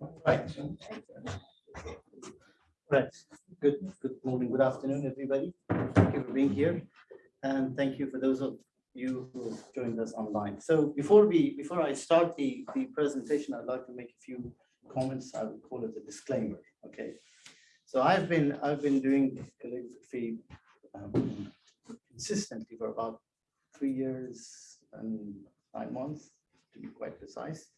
Right. Right. Good, good morning, good afternoon, everybody. Thank you for being here. And thank you for those of you who joined us online. So before we, before I start the, the presentation, I'd like to make a few comments. I would call it a disclaimer, okay? So I've been, I've been doing calligraphy um, consistently for about three years and nine months, to be quite precise.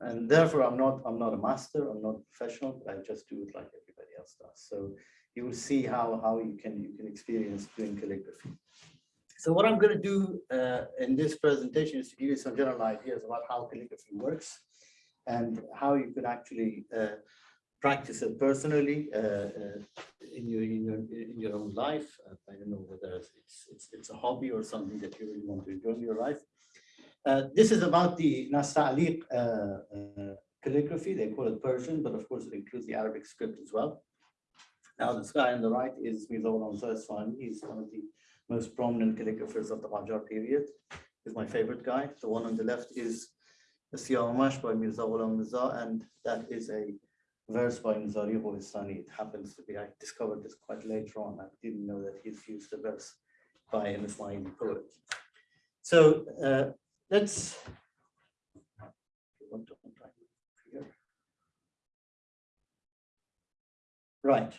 And therefore, I'm not, I'm not a master, I'm not professional, but I just do it like everybody else does. So you will see how, how you can, you can experience doing calligraphy. So what I'm going to do uh, in this presentation is to give you some general ideas about how calligraphy works and how you could actually uh, practice it personally uh, uh, in your in your in your own life. I don't know whether it's it's it's a hobby or something that you really want to enjoy in your life. Uh, this is about the Nasta'liq uh, uh, calligraphy. They call it Persian, but of course it includes the Arabic script as well. Now this guy on the right is Ghulam Isfahani. He's one of the most prominent calligraphers of the Qajar period. He's my favorite guy. The one on the left is Siyah Mashq by Mirza Ghulam and that is a verse by Nizari Quhistani. It happens to be, I discovered this quite later on. I didn't know that he's used a verse by an Ismaili poet. So uh, let's right.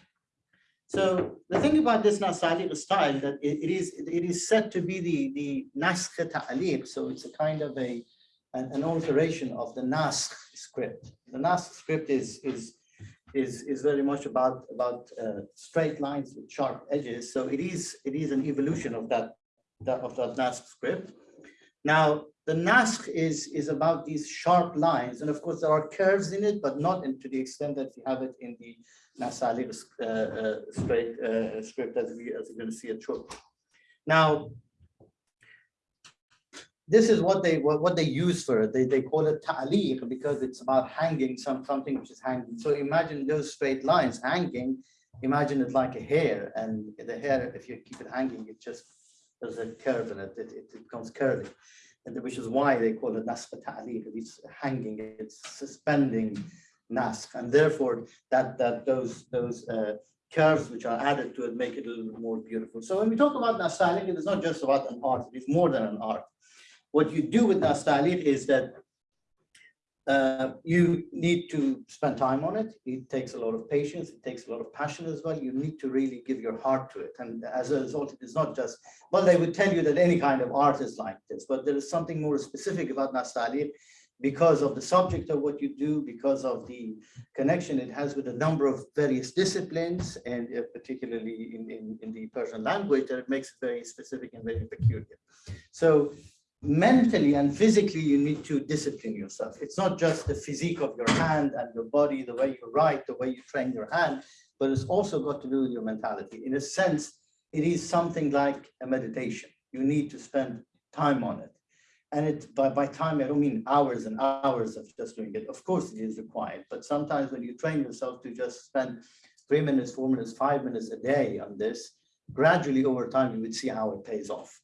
So the thing about this Nastaliq style that it, it is it is said to be the the naskh ta'liq so it's a kind of a an, an alteration of the naskh script. The naskh script is is is is very much about about uh, straight lines with sharp edges. So it is it is an evolution of that, that of that naskh script. Now, the naskh is, is about these sharp lines. And of course, there are curves in it, but not in, to the extent that we have it in the Nastaliq uh, uh, straight uh, script as, we, as you're going to see it shortly. Now, this is what they what, what they use for it. They, they call it ta'liq because it's about hanging some something which is hanging. So imagine those straight lines hanging. Imagine it like a hair, and the hair, if you keep it hanging, it just there's a curve in it, it, it, it becomes curly, which is why they call it naskh ta'liq, it's hanging, it's suspending naskh, and therefore that, that those, those uh, curves which are added to it make it a little more beautiful. So when we talk about nastaliq, it is not just about an art, it is more than an art. What you do with nastaliq is that uh, you need to spend time on it. It takes a lot of patience. It takes a lot of passion as well. You need to really give your heart to it. And as a result, it is not just, well, they would tell you that any kind of art is like this, but there is something more specific about Nastaliq because of the subject of what you do, because of the connection it has with a number of various disciplines, and uh, particularly in, in, in the Persian language, that it makes it very specific and very peculiar. So mentally and physically you need to discipline yourself. It's not just the physique of your hand and your body the way you write the way you train your hand but it's also got to do with your mentality. In a sense it is something like a meditation. You need to spend time on it. And it by, by time i don't mean hours and hours of just doing it. Of course it is required but sometimes when you train yourself to just spend three minutes four minutes five minutes a day on this gradually over time you would see how it pays off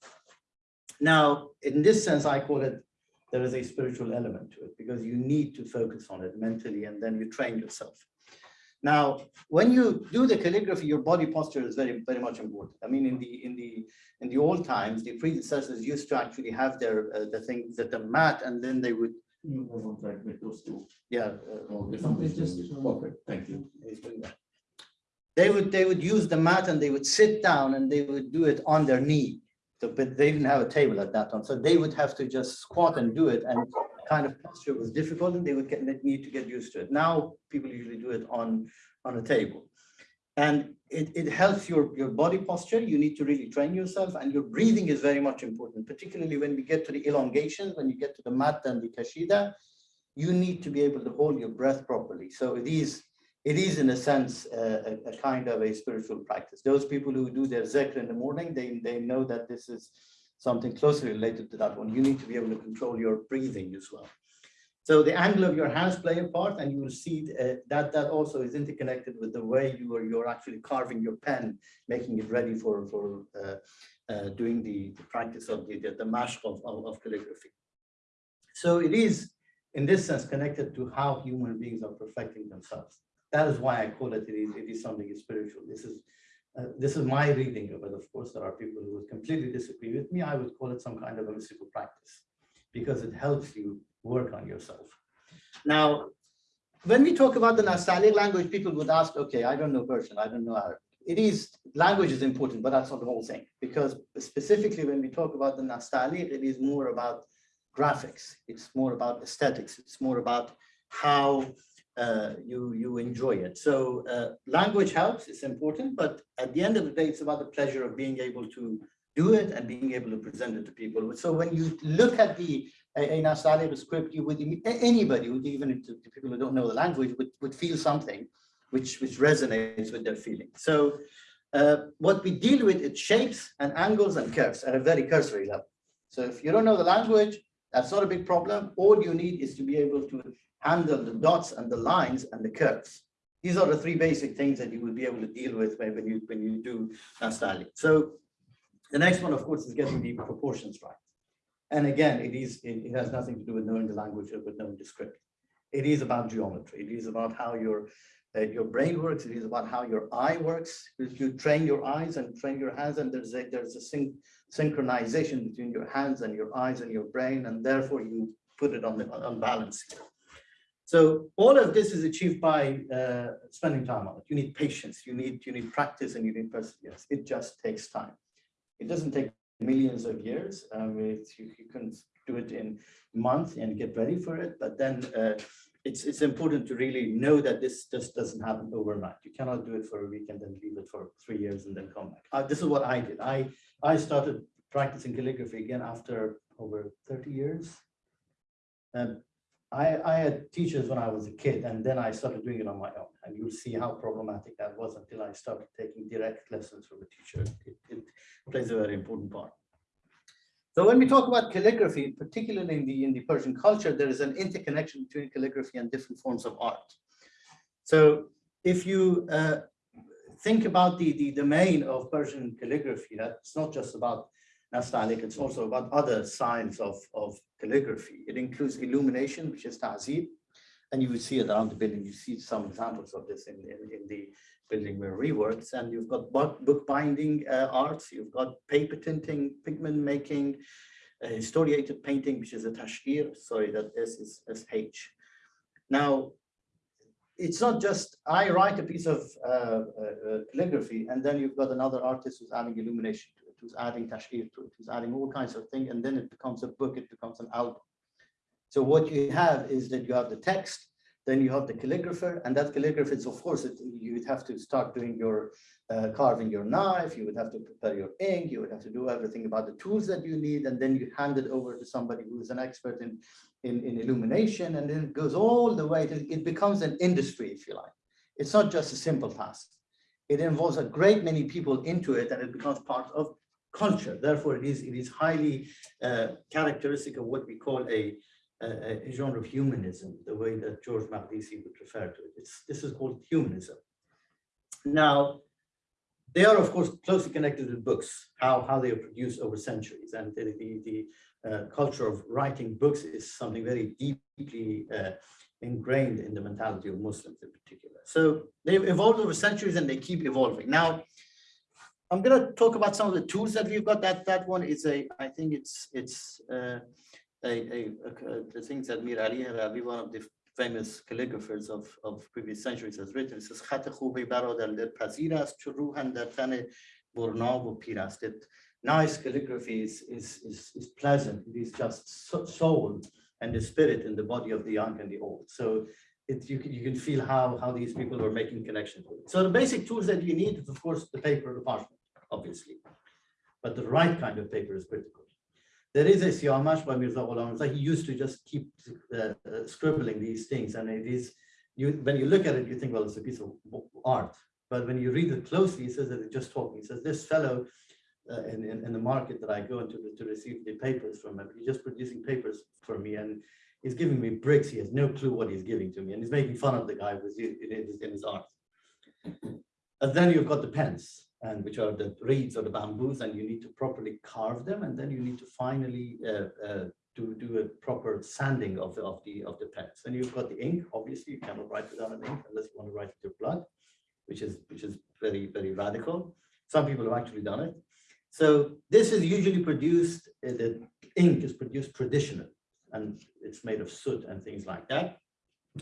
now, in this sense, I call it, there is a spiritual element to it because you need to focus on it mentally and then you train yourself. Now, when you do the calligraphy, your body posture is very, very much important. I mean, in the in the in the old times, the predecessors used to actually have their uh, the thing that the mat, and then they would. You have those two. Yeah. Uh, Perfect. Thank you. They would they would use the mat and they would sit down and they would do it on their knee. So, but they didn't have a table at that time. So they would have to just squat and do it. And kind of posture was difficult and they would get, need to get used to it. Now people usually do it on, on a table. And it, it helps your, your body posture. You need to really train yourself and your breathing is very much important, particularly when we get to the elongations, when you get to the mat and the kashida, you need to be able to hold your breath properly. So is it is in a sense a, a, kind of a spiritual practice. Those people who do their zikr in the morning, they, they know that this is something closely related to that one. You need to be able to control your breathing as well. So the angle of your hands play a part and you will see uh, that that also is interconnected with the way you are you're actually carving your pen, making it ready for, for uh, uh, doing the, the, practice of the, the, the of, of, of calligraphy. So it is in this sense, connected to how human beings are perfecting themselves. That is why I call it, it is, it is something spiritual. This is, uh, this is my reading of it. Of course, there are people who would completely disagree with me. I would call it some kind of a mystical practice because it helps you work on yourself. Now, when we talk about the Nastaliq language, people would ask, okay, I don't know Persian, I don't know Arabic. It is, language is important, but that's not the whole thing. Because specifically when we talk about the Nastaliq, it is more about graphics. It's more about aesthetics. It's more about how uh, you, you enjoy it. So uh, language helps, it's important, but at the end of the day, it's about the pleasure of being able to do it and being able to present it to people. So when you look at the a Nastaliq script, you would anybody, would even if the people who don't know the language, would, would feel something which, which resonates with their feeling. So uh, what we deal with, it shapes and angles and curves at a very cursory level. So if you don't know the language, that's not a big problem. All you need is to be able to handle the dots and the lines and the curves. These are the three basic things that you will be able to deal with when you, when you do styling. So the next one, of course, is getting the proportions right. And again, it is, it, it has nothing to do with knowing the language or with knowing the script. It is about geometry. It is about how your, uh, your brain works. It is about how your eye works. You train your eyes and train your hands, and there's a, there's a syn synchronization between your hands and your eyes and your brain, and therefore you put it on the on balance. here. So all of this is achieved by uh, spending time on it. You need patience, you need, you need practice, and you need perseverance. It just takes time. It doesn't take millions of years. Um, it's, you, you can do it in months and get ready for it, but then uh, it's it's important to really know that this just doesn't happen overnight. You cannot do it for a week and then leave it for three years and then come back. Uh, this is what I did. I I started practicing calligraphy again after over 30 years. Um, I, I had teachers when I was a kid, and then I started doing it on my own. And you'll see how problematic that was until I started taking direct lessons from a teacher. It, it plays a very important part. So when we talk about calligraphy, particularly in the in the Persian culture, there is an interconnection between calligraphy and different forms of art. So if you uh, think about the the domain of Persian calligraphy, that's not just about Nastaliq, it's also about other signs of, of calligraphy. It includes illumination, which is tazhib, and you will see it around the building. You see some examples of this in, in, in the building where we works. And you've got book, binding uh, arts, you've got paper tinting, pigment making, uh, historiated painting, which is a tashkir, sorry, that S is SH. Now, it's not just I write a piece of uh, uh, uh, calligraphy and then you've got another artist who's adding illumination to it, who's adding tashkir to it, who's adding all kinds of things, and then it becomes a book, it becomes an album. So what you have is that you have the text, then you have the calligrapher, and that calligrapher is, of course, it, you would have to start doing your uh, carving your knife, you would have to prepare your ink, you would have to do everything about the tools that you need, and then you hand it over to somebody who is an expert in, in, in illumination, and then it goes all the way to, it becomes an industry, if you like. It's not just a simple task. It involves a great many people into it, and it becomes part of culture. Therefore, it is, it is highly uh, characteristic of what we call a, a, a genre of humanism, the way that George Makdisi would refer to it. It's, this is called humanism. Now, they are, of course, closely connected with books, how, how they are produced over centuries. And the, the, the uh, culture of writing books is something very deeply uh, ingrained in the mentality of Muslims in particular. So they've evolved over centuries and they keep evolving. Now, I'm going to talk about some of the tools that we've got. That that one is a, I think it's it's uh, I, I, I think that Mir Ali Heravi, one of the famous calligraphers of, of previous centuries, has written, says, خط خوب برادر دلپذیر است چو روحن در تن برناب و پیر است. It nice calligraphy is, is, is, is pleasant, it is just so, soul and the spirit in the body of the young and the old. So it, you, can, you can feel how, how these people were making connections. So the basic tools that you need is, of course, the paper, the parchment, obviously. But the right kind of paper is critical. There is a Siyah Mashq by Mirza Gholamreza. He used to just keep uh, uh, scribbling these things. And it is, you when you look at it, you think, well, it's a piece of art. But when you read it closely, he says that it's just talking. He says, this fellow uh, in, in, in the market that I go into to, receive the papers from him, he's just producing papers for me. And he's giving me bricks. He has no clue what he's giving to me. And he's making fun of the guy with in, his, in his art. And then you've got the pens, and which are the reeds or the bamboos, and you need to properly carve them, and then you need to finally uh, uh, to do a proper sanding of the, of the, of the pens. And you've got the ink, obviously, you cannot write without an ink unless you want to write with your blood, which is, which is very, very radical. Some people have actually done it. So this is usually produced, uh, the ink is produced traditional and it's made of soot and things like that.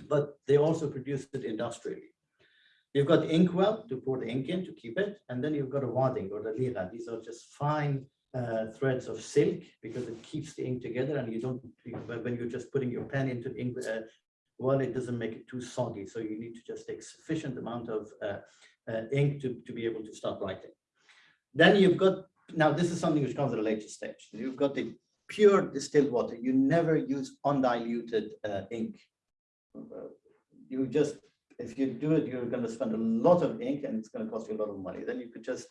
But they also produce it industrially. You've got inkwell to pour the ink in to keep it, and then you've got a wadding or the lira. These are just fine uh, threads of silk because it keeps the ink together and you don't, when you're just putting your pen into the ink, uh, well, it doesn't make it too soggy. So you need to just take sufficient amount of uh, uh, ink to, to be able to start writing. Then you've got, now this is something which comes at a later stage. You've got the pure distilled water. You never use undiluted uh, ink. You just, if you do it, you're going to spend a lot of ink and it's going to cost you a lot of money. Then you could just,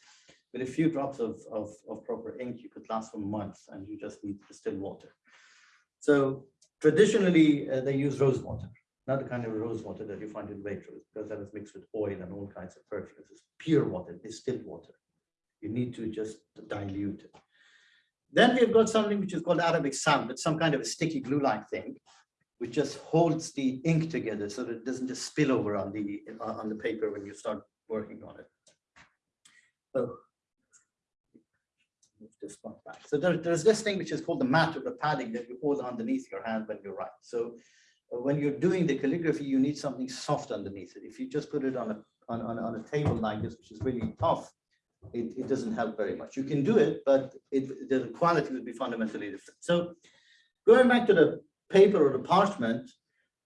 with a few drops of, of, of proper ink, you could last for months and you just need distilled water. So traditionally, uh, they use rose water, not the kind of rose water that you find in Waitrose, because that is mixed with oil and all kinds of perfumes. It's pure water, distilled water. You need to just dilute it. Then we've got something which is called Arabic sand, it's some kind of a sticky glue-like thing, which just holds the ink together so that it doesn't just spill over on the uh, on the paper when you start working on it. Oh. Move this one back. So there, there's this thing which is called the mat or the padding that you hold underneath your hand when you write. So uh, when you're doing the calligraphy, you need something soft underneath it. If you just put it on a on, on, on a table like this, which is really tough, it, it doesn't help very much. You can do it, but it, the quality would be fundamentally different. So going back to the paper or the parchment,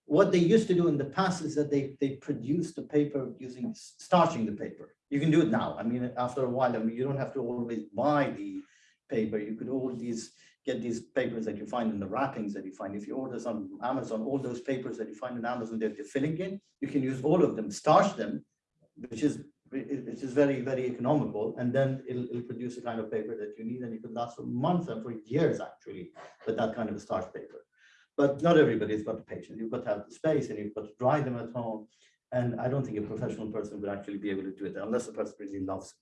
what they used to do in the past is that they, they produced the paper using starching the paper. You can do it now. I mean, after a while, I mean, you don't have to always buy the paper. You could all these get these papers that you find in the wrappings that you find. If you order some Amazon, all those papers that you find in Amazon that you're filling in, you can use all of them, starch them, which is it is very, very economical, and then it'll, it'll produce the kind of paper that you need, and it could last for months and for years actually, with that kind of starch paper. But not everybody's got the patience. You've got to have the space, and you've got to dry them at home. And I don't think a professional person would actually be able to do it unless the person really loves it.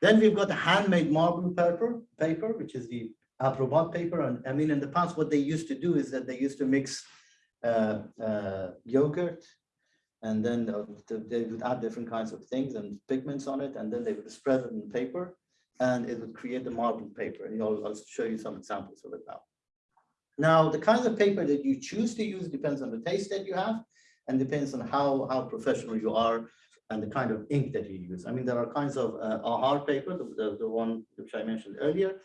Then we've got the handmade marble paper, paper, which is the Aprobat paper. And I mean, in the past, what they used to do is that they used to mix uh, uh, yogurt and then uh, they would add different kinds of things and pigments on it, and then they would spread it in paper, and it would create the marble paper. And I'll, I'll show you some examples of it now. Now, the kinds of paper that you choose to use depends on the taste that you have, and depends on how, how professional you are and the kind of ink that you use. I mean, there are kinds of uh, hard paper, the, the, the one which I mentioned earlier,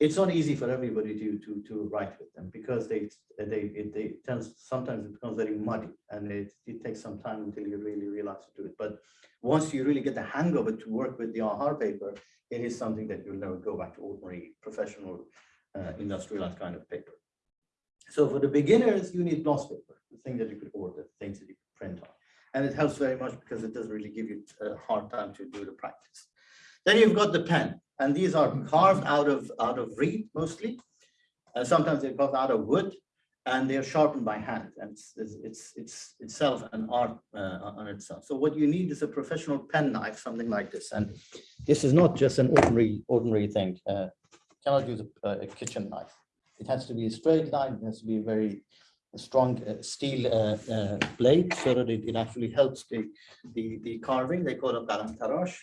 it's not easy for everybody to to to write with them because they they it, they tends sometimes it becomes very muddy and it, it takes some time until you really realize to do it. But once you really get the hang of it to work with the AHAR paper, it is something that you'll never go back to ordinary professional uh, industrialized kind of paper. So for the beginners, you need gloss paper, the thing that you could order, things that you could print on. And it helps very much because it doesn't really give you a hard time to do the practice. Then you've got the pen, and these are carved out of out of reed mostly. Uh, sometimes they're carved out of wood, and they are sharpened by hand. And it's it's it's, it's itself an art uh, on itself. So what you need is a professional pen knife, something like this. And this is not just an ordinary ordinary thing. Uh, cannot use a, a kitchen knife. It has to be a straight line. It has to be a very strong uh, steel uh, uh, blade so that it, it actually helps the, the, the carving. They call it kalam tarash.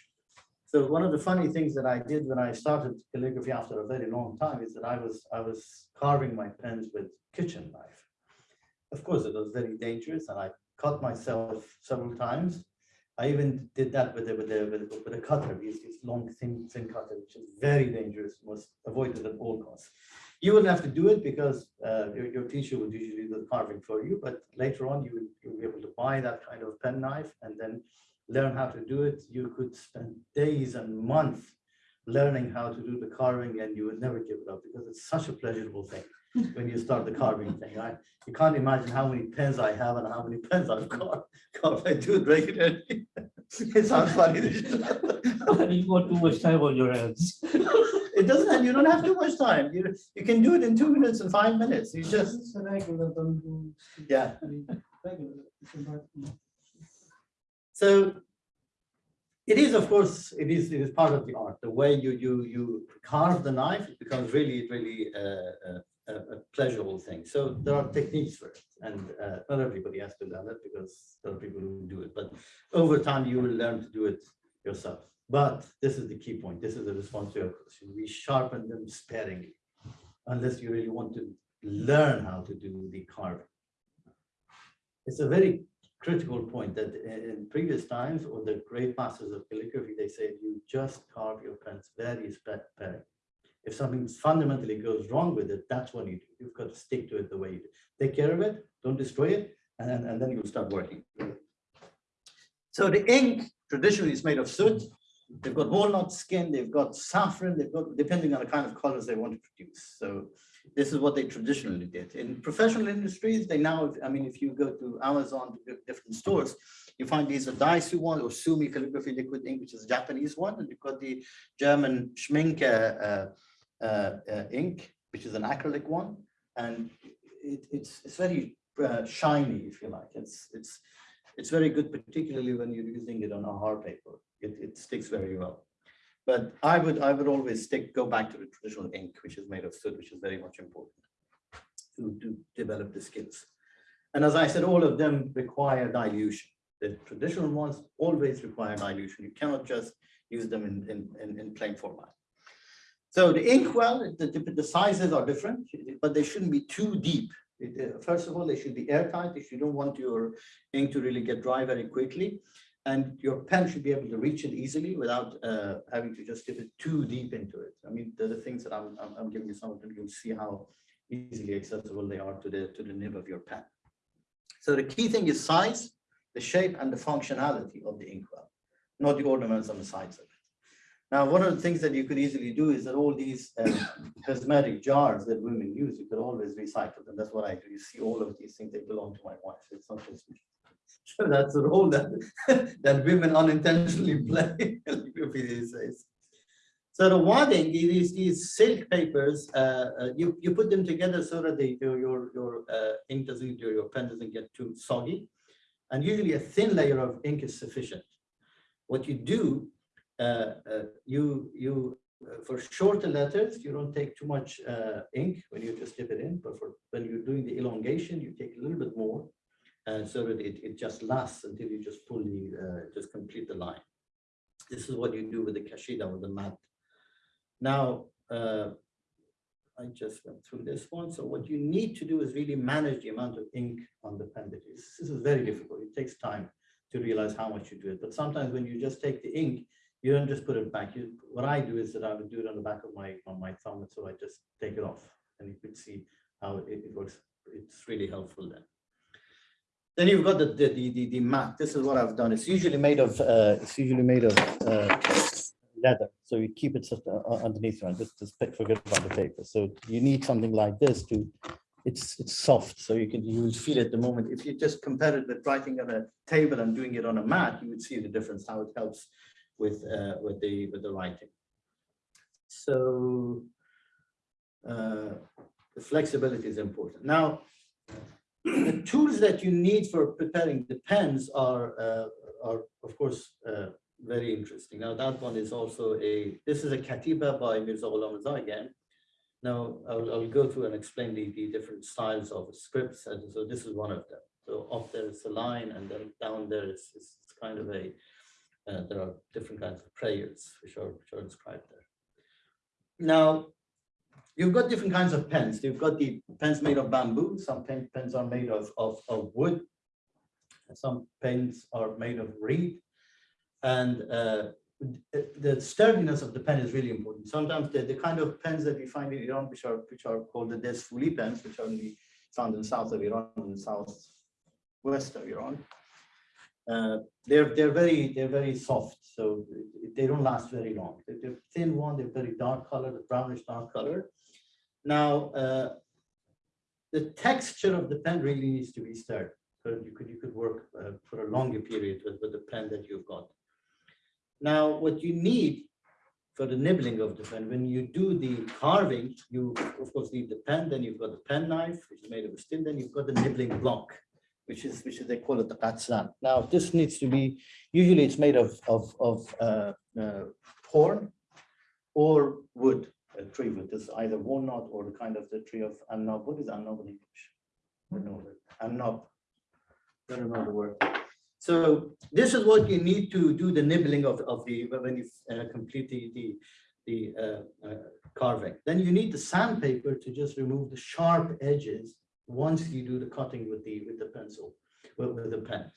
So one of the funny things that I did when I started calligraphy after a very long time is that I was I was carving my pens with kitchen knife. Of course, it was very dangerous, and I cut myself several times. I even did that with a, with a, with a, with a cutter, these long, thin, thin cutter, which is very dangerous, was avoided at all costs. You wouldn't have to do it because uh, your, your teacher would usually do the carving for you, but later on you would, you would be able to buy that kind of pen knife and then learn how to do it. You could spend days and months learning how to do the carving and you would never give it up because it's such a pleasurable thing when you start the carving thing. I, you can't imagine how many pens I have and how many pens I've got. God, I do it regularly. it sounds funny. You got too much time on your hands. It doesn't, and you don't have too much time. You, you can do it in two minutes and five minutes. You just, It's a regular, don't do. yeah. I mean, regular, it's a bad thing. So it is, of course, it is, it is part of the art. The way you you you carve the knife, it becomes really, really uh, a, a pleasurable thing. So there are techniques for it, and uh, not everybody has to learn it because there are people who do it. But over time, you will learn to do it yourself. But this is the key point. This is the response to your question. We sharpen them sparingly, unless you really want to learn how to do the carving. It's a very critical point that in previous times, or the great masters of calligraphy, they say you just carve your pens very sparingly if something fundamentally goes wrong with it, that's what you do. You've got to stick to it the way you do. Take care of it, don't destroy it, and and then you'll start working. So the ink traditionally it's made of soot. They've got walnut skin, they've got saffron, they've got, depending on the kind of colors they want to produce. So this is what they traditionally did. In professional industries, they now, I mean, if you go to Amazon, different stores, you find these are Daisu one or Sumi calligraphy liquid ink, which is a Japanese one, and you've got the German Schmincke uh, uh, uh, ink, which is an acrylic one, and it, it's it's very uh, shiny, if you like. It's it's it's very good, particularly when you're using it on a hard paper. It, it sticks very well. But I would I would always stick go back to the traditional ink, which is made of soot, which is very much important to, to develop the skills. And as I said, all of them require dilution. The traditional ones always require dilution. You cannot just use them in, in, in, in plain format. So the inkwell, the, the, the sizes are different, but they shouldn't be too deep. Uh, First of all, they should be airtight if you don't want your ink to really get dry very quickly. And your pen should be able to reach it easily without uh, having to just dip it too deep into it. I mean, the, the things that I'm, I'm, I'm giving you some of them, you'll see how easily accessible they are to the, to the nib of your pen. So the key thing is size, the shape and the functionality of the inkwell, not the ornaments on the sides of it. Now, one of the things that you could easily do is that all these um, cosmetic jars that women use, you could always recycle them. That's what I do. You see all of these things, they belong to my wife. It's not just me. So that's the role that, that women unintentionally play these days. So the wadding, these, these silk papers, uh, uh, you, you put them together so that they, your, your, your uh, ink doesn't, your, your pen doesn't get too soggy. And usually a thin layer of ink is sufficient. What you do you you uh, for shorter letters you don't take too much uh, ink when you just dip it in but for when you're doing the elongation you take a little bit more uh, so that it, it just lasts until you just fully uh, just complete the line this is what you do with the kashida with the mat now I just went through this one. So what you need to do is really manage the amount of ink on the pen that is. This is very difficult. It takes time to realize how much you do it. But sometimes when you just take the ink, you don't just put it back. You, what I do is that I would do it on the back of my on my thumb, and so I just take it off, and you could see how it, it works. It's really helpful then. Then you've got the the, the the mat. This is what I've done. It's usually made of uh, it's usually made of uh, leather, so you keep it just uh, underneath around. Just just forget about the paper. So you need something like this to. It's it's soft, so you can you will feel it the moment. If you just compare it with writing on a table and doing it on a mat, you would see the difference. How it helps with uh, with the with the writing. So uh, the flexibility is important. Now, the tools that you need for preparing the pens are uh, are of course uh, very interesting. Now that one is also a this is a Katiba by Mirza Ghulam again. Now I'll, I'll go through and explain the, the different styles of scripts, and so this is one of them. So up there is a line, and then down there is, is kind of a uh, there are different kinds of prayers which are, which are described there. Now, you've got different kinds of pens. You've got the pens made of bamboo. Some pen, pens are made of, of, of wood. Some pens are made of reed. And uh, the sturdiness of the pen is really important. Sometimes the, the kind of pens that we find in Iran, which are which are called the Dezfuli pens, which are only found in the south of Iran and southwest of Iran, uh, they're they're very they're very soft, so they don't last very long. They're, thin one, they're very dark color, the brownish dark color. Now, uh, the texture of the pen really needs to be stirred. So you could you could work uh, for a longer period with, with the pen that you've got. Now, what you need for the nibbling of the pen, when you do the carving, you of course need the pen, then you've got the pen knife, which is made of steel, then you've got the nibbling block which is which is they call it the katsan. Now this needs to be usually it's made of of of uh, uh, horn or wood a tree with this either walnut or the kind of the tree of annab. What is annab in English? I know. Annab. Don't know the word. So this is what you need to do the nibbling of, of the, when you uh, complete the, the, the uh, uh, carving. Then you need the sandpaper to just remove the sharp edges once you do the cutting with the, with the pencil, with, with the pen,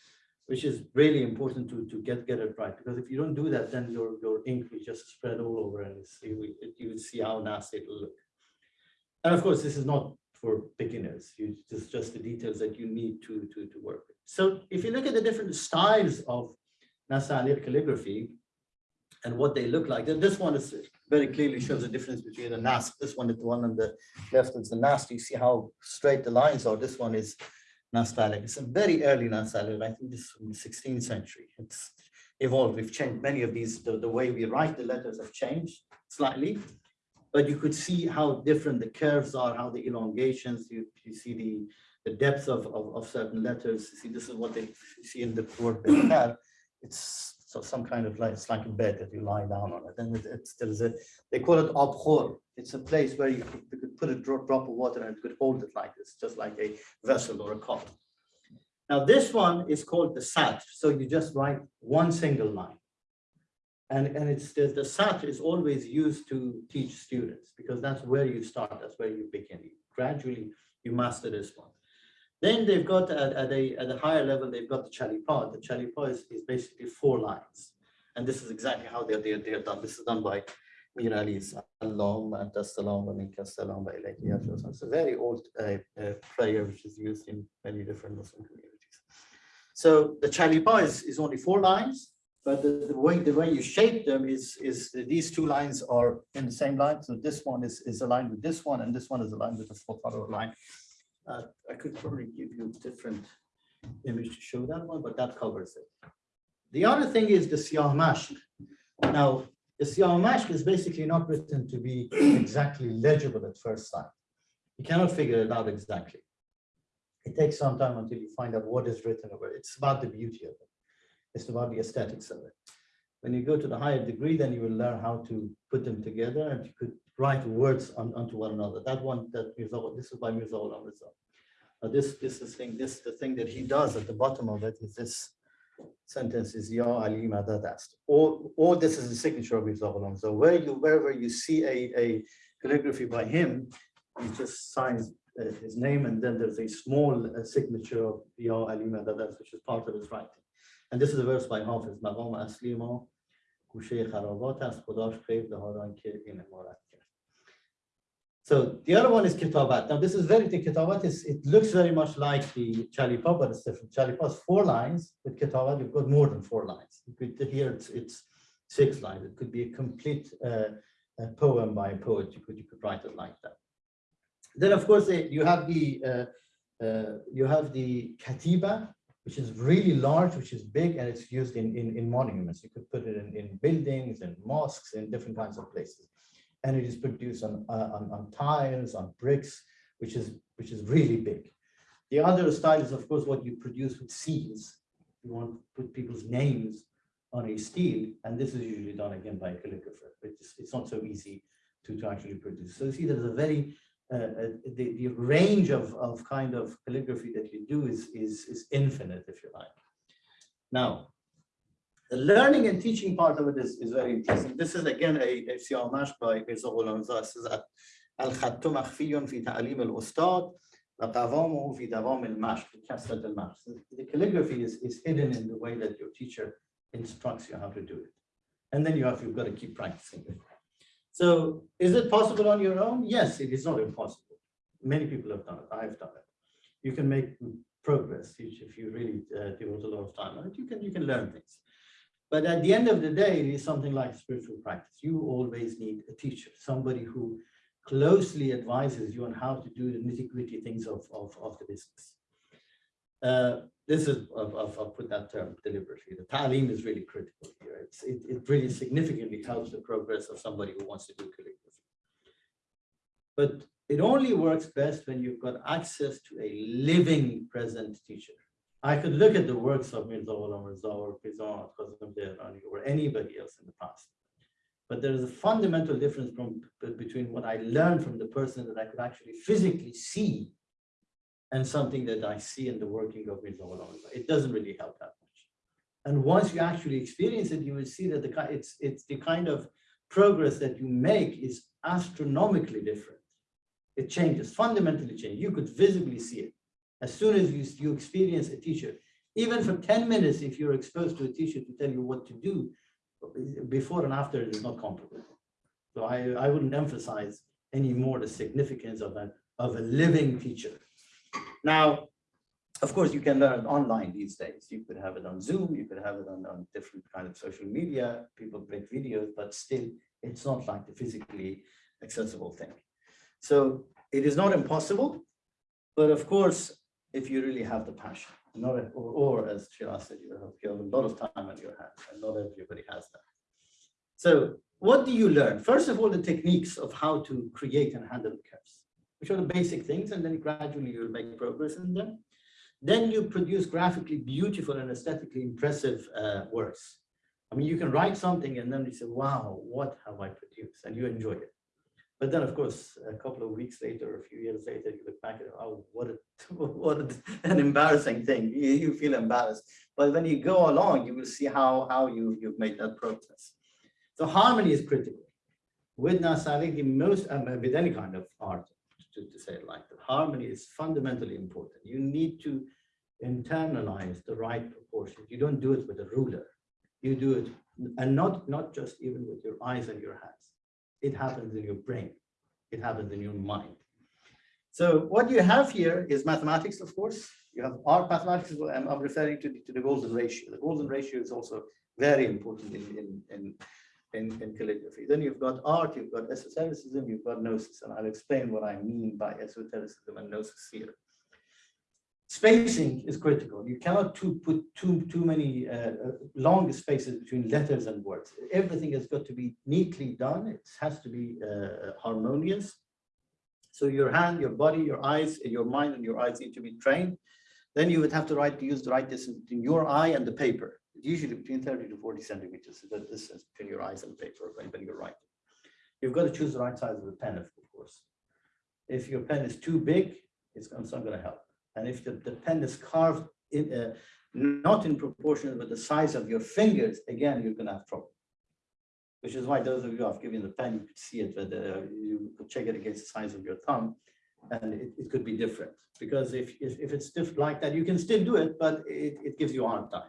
which is really important to, to get, get it right. Because if you don't do that, then your, your ink will just spread all over and you, will- will see how nasty it'll look. And of course, this is not for beginners. You, just just the details that you need to, to, to work with. So if you look at the different styles of Nastaliq calligraphy and what they look like, then this one is very clearly shows the difference between a Naskh. This one is the one on the left is the Naskh. You see how straight the lines are. This one is Nastaliq. It's a very early Nastaliq. I think this is from the 16th century. It's evolved. We've changed many of these. The, the way we write the letters have changed slightly but you could see how different the curves are, how the elongations, you, you see the, the depth of, of, of certain letters. You see, this is what they see in the word. It's so some kind of like, it's like a bed that you lie down on it. And it- it's, there's a, they call it abkhor. It's a place where you could, you could put a drop, drop of water and it could hold it like this, just like a vessel or a cup. Now this one is called the sat. So you just write one single line. And, and it's the, the SAT is always used to teach students because that's where you start, that's where you begin. Gradually, you master this one. Then they've got at, at a, at a higher level, they've got the Chalipa. The Chalipa is, is basically four lines. And this is exactly how they're, they're, they're done. This is done by Mir Ali Allahumma anta salam wa minka salam. It's a very old uh, uh, prayer which is used in many different Muslim communities. So the Chalipa is, is only four lines. But the, the way the way you shape them is is these two lines are in the same line. So this one is is aligned with this one, and this one is aligned with the fourth other line. Uh, I could probably give you a different image to show that one, but that covers it. The other thing is the Siyah Mashq. Now, the Siyah Mashq is basically not written to be exactly legible at first sight. You cannot figure it out exactly. It takes some time until you find out what is written over. it. It's about the beauty of it. It's about the aesthetics of it. When you go to the higher degree, then you will learn how to put them together and you could write words on, onto one another. That one that this is by Mirza Gholamreza. Now, this this is thing this the thing that he does at the bottom of it is this sentence is Ya Ali Madadast. Or or this is the signature of Mirza Gholamreza. Where you wherever you see a, a calligraphy by him, he just signs uh, his name and then there's a small uh, signature of Ya Ali Madadast, which is part of his writing. And this is a verse by Hafiz, Maqam Asli Ma, Kushe Kharabat, As Khudash Khair Kir In so the other one is kitabat. Now this is very, the kitabat is, it looks very much like the chalipa, but it's different. Chalipa is four lines, with kitabat you've got more than four lines. Could, here it's, it's six lines. It could be a complete uh, a poem by a poet. You could, you could write it like that. Then of course, eh, you have the, uh, uh, you have the katiba, which is really large, which is big, and it's used in, in, in monuments. You could put it in, in buildings and mosques in different kinds of places. And it is produced on, uh, on, on tiles, on bricks, which is, which is really big. The other style is, of course, what you produce with seals. You want to put people's names on a steel, and this is usually done again by a calligrapher. It's, it's not so easy to, to actually produce. So you see, there's a very uh, uh, the, the range of, of kind of calligraphy that you do is, is, is infinite, if you like. Now, the learning and teaching part of it is, is very interesting. This is again a, a Siyah Mashq by Mirza Gholamreza. This is ustad, مخفي في fi الأستاذ وقوامه mash fi المشق كسرة mash. The calligraphy is, is hidden in the way that your teacher instructs you how to do it. And then you have, you've got to keep practicing it. So is it possible on your own? Yes, it is not impossible. Many people have done it. I've done it. You can make progress if you really uh, devote a lot of time on it. You can, you can learn things. But at the end of the day, it is something like spiritual practice. You always need a teacher, somebody who closely advises you on how to do the nitty-gritty things of, of, of the business. Uh, this is, I've I've put that term deliberately. The ta'lim is really critical here. It's, it, it really significantly helps the progress of somebody who wants to do calligraphy. But it only works best when you've got access to a living present teacher. I could look at the works of Mirza Gholamreza or Pizan or anybody else in the past. But there is a fundamental difference from between what I learned from the person that I could actually physically see and something that I see in the working of Mirza Ghulam Ahmad. It doesn't really help that much. And once you actually experience it, you will see that the it's it's the kind of progress that you make is astronomically different. It changes, fundamentally change. You could visibly see it. As soon as you, you experience a teacher, even for 10 minutes, if you're exposed to a teacher to tell you what to do, before and after it is not comparable. So I, I wouldn't emphasize any more the significance of a, of a living teacher. Now, of course, you can learn online these days. You could have it on Zoom, you could have it on, on different kind of social media. People make videos, but still, it's not like the physically accessible thing. So it is not impossible, but of course, if you really have the passion, not or, or as Shiraz said, you have, you have a lot of time on your hands, and not everybody has that. So what do you learn? First of all, the techniques of how to create and handle curves, which are the basic things, and then gradually you'll make progress in them. Then you produce graphically beautiful and aesthetically impressive uh, works. I mean, you can write something and then you say, wow, what have I produced? And you enjoy it. But then, of course, a couple of weeks later, a few years later, you look back at, oh, what, a, what an embarrassing thing. You, you feel embarrassed. But when you go along, you will see how, how you, you've made that progress. So harmony is critical. With Nastaliq, the most, um, with any kind of art, to, to say it like that, harmony is fundamentally important. You need to internalize the right proportions. You don't do it with a ruler. You do it, and not, not just even with your eyes and your hands. It happens in your brain. It happens in your mind. So what you have here is mathematics, of course. You have art mathematics. I'm referring to the, to the golden ratio. The golden ratio is also very important in, in, in, in, in calligraphy. Then you've got art, you've got esotericism, you've got gnosis, and I'll explain what I mean by esotericism and gnosis here. Spacing is critical. You cannot too, put too, too many uh, uh, long spaces between letters and words. Everything has got to be neatly done. It has to be uh, harmonious. So your hand, your body, your eyes, your mind and your eyes need to be trained. Then you would have to write, to use the right distance between your eye and the paper, usually between 30 to 40 centimeters, the distance between your eyes and paper when, when you're writing. You've got to choose the right size of the pen, of course. If your pen is too big, it's, it's not going to help. And if the, the pen is carved in, uh, not in proportion with the size of your fingers, again, you're going to have trouble. Which is why those of you I've given the pen, you could see it, but uh, you could check it against the size of your thumb, and it, it could be different. Because if, if, if it's stiff like that, you can still do it, but it, it gives you a hard time.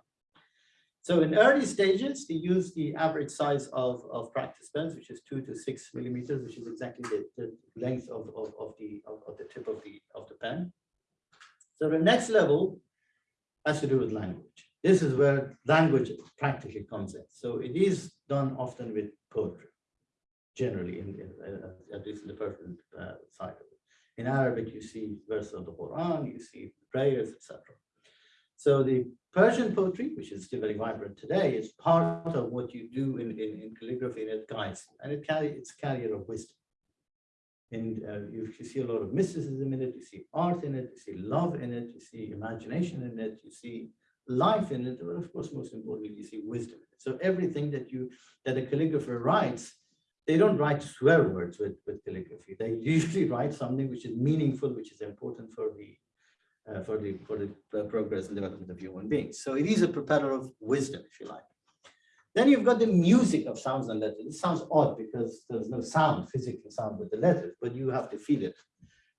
So in early stages, they use the average size of, of practice pens, which is two to six millimeters, which is exactly the, the length of, of, of the of, of the tip of the of the pen. So the next level has to do with language. This is where language practically comes in. So it is done often with poetry, generally, in, in, uh, at least in the Persian uh, side of it. In Arabic, you see verses of the Quran, you see prayers, etc. So the Persian poetry, which is still very vibrant today, is part of what you do in, in, in calligraphy and it guides, and it carry, it's carrier of wisdom. And uh, you, you see a lot of mysticism in it, you see art in it, you see love in it, you see imagination in it, you see life in it, but of course, most importantly, you see wisdom. So everything that you that a calligrapher writes, they don't write swear words with, with calligraphy. They usually write something which is meaningful, which is important for the uh, for the for the uh, progress and development of human beings. So it is a propeller of wisdom, if you like. Then you've got the music of sounds and letters. It sounds odd because there's no sound, physical sound with the letters, but you have to feel it.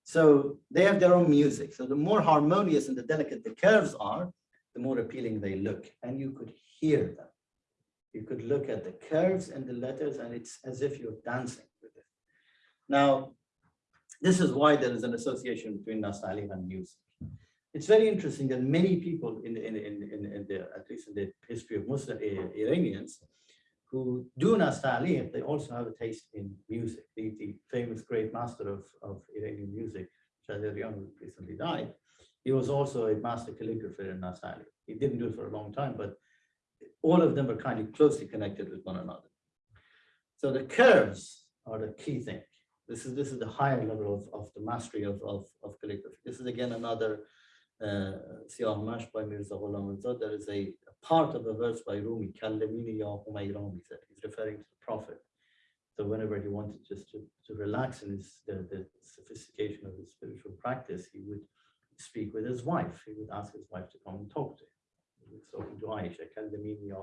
So they have their own music. So the more harmonious and the delicate the curves are, the more appealing they look. And you could hear them. You could look at the curves and the letters, and it's as if you're dancing with it. Now, this is why there is an association between Nastaliq and music. It's very interesting that many people in, in, in, in, in the, at least in the history of Muslim uh, Iranians, who do Nastaliq, they also have a taste in music. The, the famous great master of, of Iranian music, Shajarian, who recently died, he was also a master calligrapher in Nastaliq. He didn't do it for a long time, but all of them are kind of closely connected with one another. So the curves are the key thing. This is this is the higher level of, of the mastery of, of, of calligraphy. This is again another سیاهمش by Mirza Gholamreza, there is a, a, part of a verse by Rumi, Kallamini ya Humayrami, that he's referring to the Prophet. So whenever he wanted just to, to relax in his the, the sophistication of his spiritual practice, he would speak with his wife. He would ask his wife to come and talk to him. So he would ya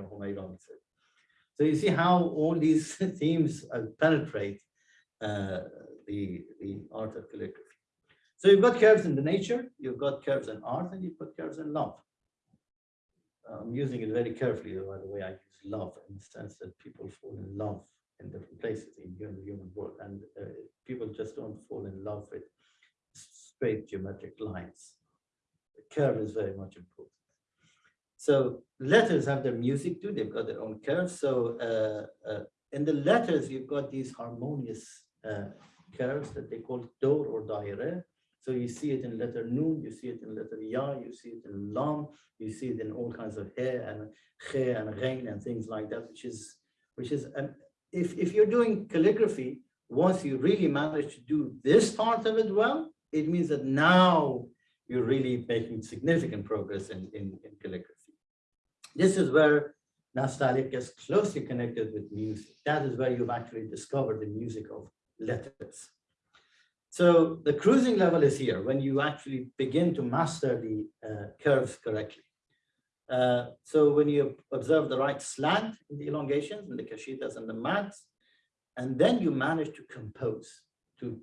oh, So you see how all these themes uh, penetrate the, the art of calligraphy. So you've got curves in the nature, you've got curves in art, and you've got curves in love. I'm using it very carefully, by the way, I use love in the sense that people fall in love in different places in the human world, and uh, people just don't fall in love with straight geometric lines. The curve is very much important. So letters have their music too, they've got their own curves. So uh, uh, in the letters, you've got these harmonious uh, curves that they call dor or daire. So you see it in letter nun, you see it in letter ya, you see it in lam, you see it in all kinds of he and khe and ghain and things like that, which is, which is, and if, if you're doing calligraphy, once you really manage to do this part of it well, it means that now you're really making significant progress in, in, in calligraphy. This is where Nastaliq gets closely connected with music. That is where you've actually discovered the music of letters. So the cruising level is here when you actually begin to master the uh, curves correctly. Uh, so when you observe the right slant in the elongations and the kashidas and the mats, and then you manage to compose, to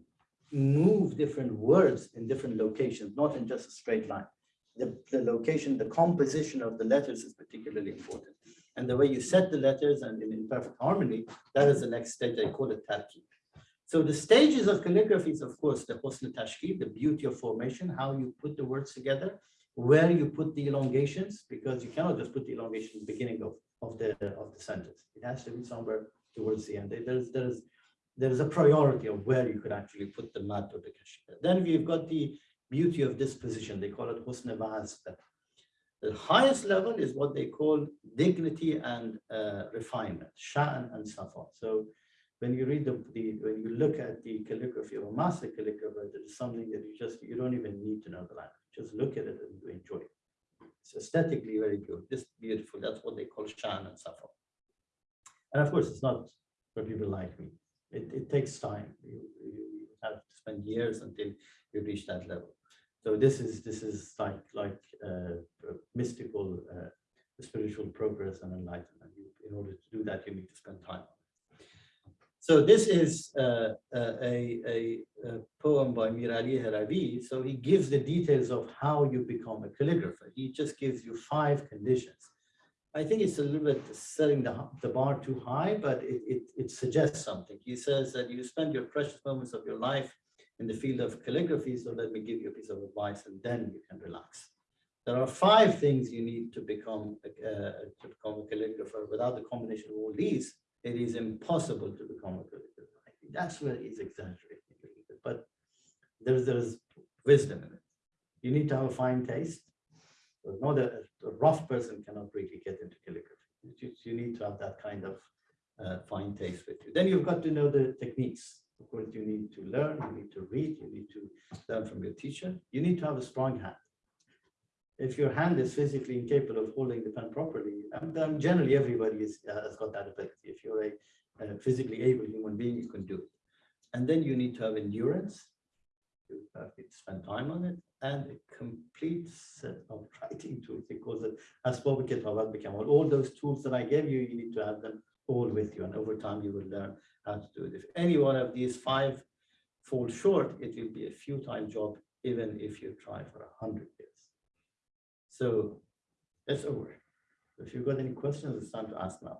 move different words in different locations, not in just a straight line. The, the location, the composition of the letters is particularly important. And the way you set the letters and in, in perfect harmony, that is the next stage, I call it tarkib. So the stages of calligraphy is, of course, the husn tashkil, the beauty of formation, how you put the words together, where you put the elongations, because you cannot just put the elongation in the beginning of, of, the, of the sentence. It has to be somewhere towards the end. There's, there's, there's a priority of where you could actually put the mat or the kashida. Then we've got the beauty of disposition. They call it husn vazda. The highest level is what they call dignity and uh, refinement, sha'an and safa. So when you read the, the, when you look at the calligraphy of a master calligrapher, there is something that you just, you don't even need to know the language. Just look at it and enjoy it. It's aesthetically very good, just beautiful. That's what they call shan and safa. And of course, it's not for people like me. It, it takes time. You, you have to spend years until you reach that level. So this is this is like like uh, mystical, uh, spiritual progress and enlightenment. You, in order to do that, you need to spend time. So this is uh, a, a, a, poem by Mir Ali Heravi. So he gives the details of how you become a calligrapher. He just gives you five conditions. I think it's a little bit setting the, the bar too high, but it, it, it suggests something. He says that you spend your precious moments of your life in the field of calligraphy, so let me give you a piece of advice and then you can relax. There are five things you need to become, uh, to become a calligrapher. Without the combination of all these, it is impossible to become a. I think that's where he's exaggerating a little bit, but there's, there's wisdom in it. You need to have a fine taste. Not a, a rough person cannot really get into calligraphy. You, you need to have that kind of uh, fine taste with you. Then you've got to know the techniques. Of course, you need to learn, you need to read, you need to learn from your teacher. You need to have a strong hand. If your hand is physically incapable of holding the pen properly, and then generally everybody is, uh, has got that ability. If you're a, a physically able human being, you can do it. And then you need to have endurance. You have to spend time on it and a complete set of writing tools because as all those tools that I gave you, you need to have them all with you. And over time, you will learn how to do it. If any one of these five fall short, it will be a futile job, even if you try for a hundred years. So that's over. If you've got any questions, it's time to ask now.